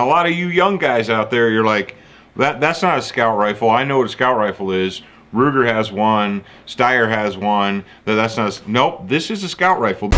A lot of you young guys out there, you're like, that that's not a scout rifle. I know what a scout rifle is. Ruger has one, Steyr has one. That that's not. A, nope, this is a scout rifle.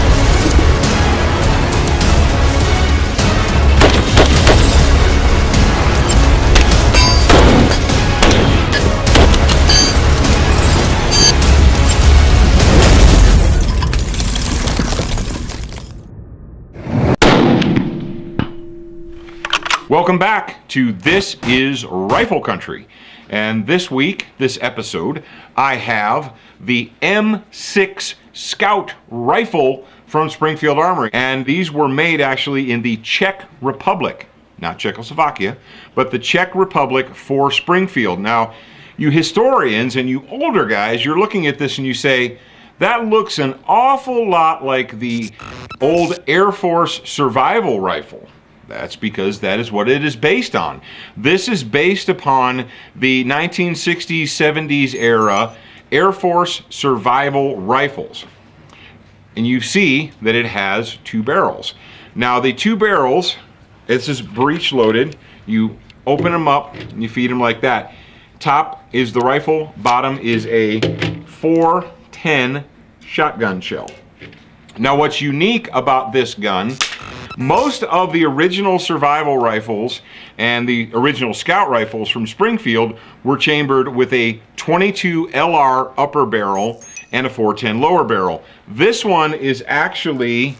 Welcome back to This is Rifle Country. And this week, this episode, I have the M6 Scout rifle from Springfield Armory. And these were made actually in the Czech Republic, not Czechoslovakia, but the Czech Republic for Springfield. Now, you historians and you older guys, you're looking at this and you say, that looks an awful lot like the old Air Force survival rifle. That's because that is what it is based on. This is based upon the 1960s, 70s era Air Force survival rifles. And you see that it has two barrels. Now the two barrels, this is breech loaded. You open them up and you feed them like that. Top is the rifle, bottom is a 410 shotgun shell. Now what's unique about this gun most of the original survival rifles and the original scout rifles from Springfield were chambered with a 22 LR upper barrel and a 410 lower barrel. This one is actually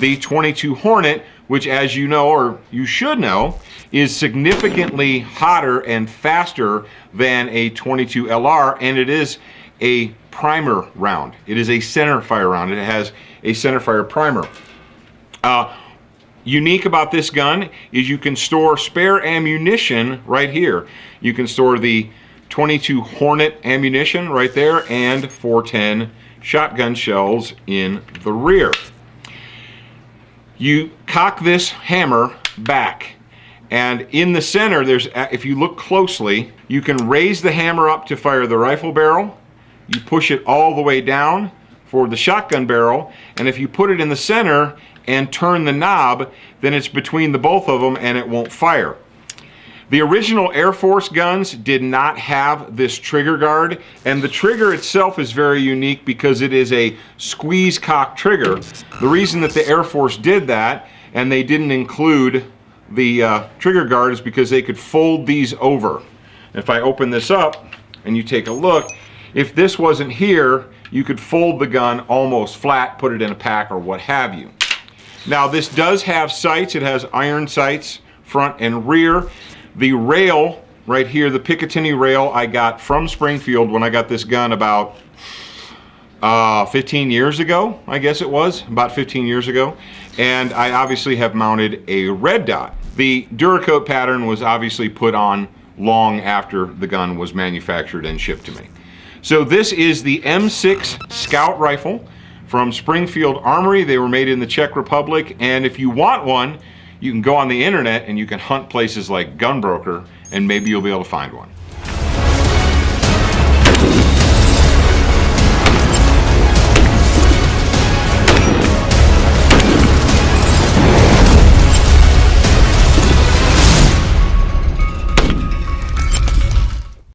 the 22 Hornet, which as you know, or you should know, is significantly hotter and faster than a 22 LR, and it is a primer round. It is a center fire round. It has a center fire primer. Uh, unique about this gun is you can store spare ammunition right here. You can store the 22 Hornet ammunition right there and 410 shotgun shells in the rear. You cock this hammer back and in the center there's if you look closely you can raise the hammer up to fire the rifle barrel you push it all the way down for the shotgun barrel and if you put it in the center and turn the knob, then it's between the both of them and it won't fire. The original Air Force guns did not have this trigger guard, and the trigger itself is very unique because it is a squeeze cock trigger. The reason that the Air Force did that, and they didn't include the uh, trigger guard, is because they could fold these over. If I open this up and you take a look, if this wasn't here, you could fold the gun almost flat, put it in a pack or what have you. Now this does have sights. It has iron sights front and rear. The rail right here, the Picatinny rail I got from Springfield when I got this gun about uh, 15 years ago, I guess it was, about 15 years ago. And I obviously have mounted a red dot. The Duracoat pattern was obviously put on long after the gun was manufactured and shipped to me. So this is the M6 Scout Rifle from Springfield Armory. They were made in the Czech Republic. And if you want one, you can go on the internet and you can hunt places like Gunbroker and maybe you'll be able to find one.